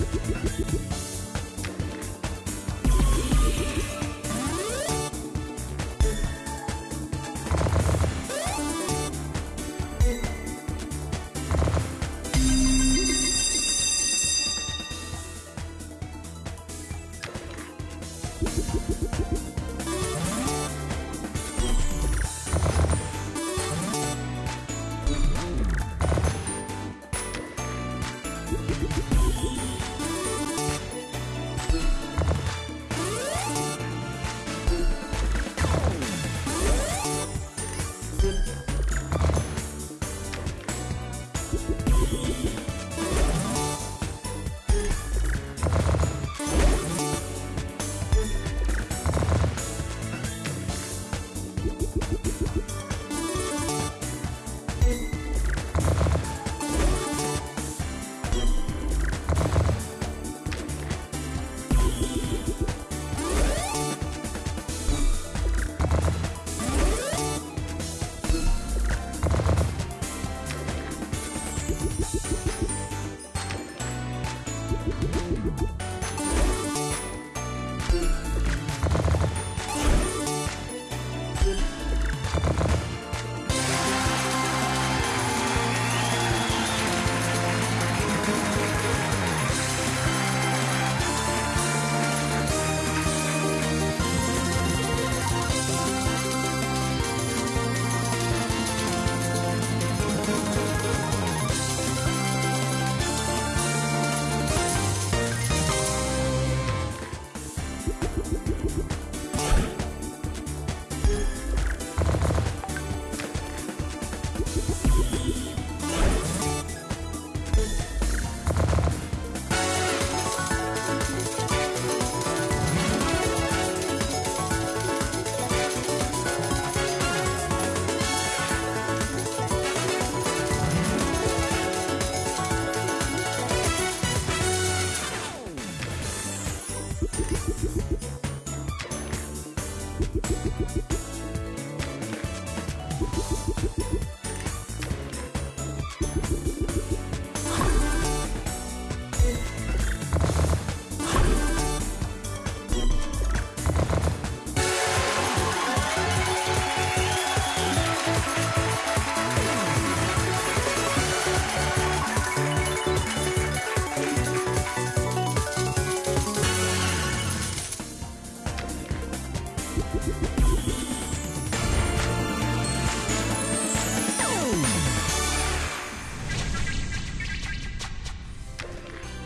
you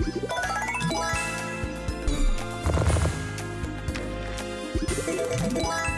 Thank you.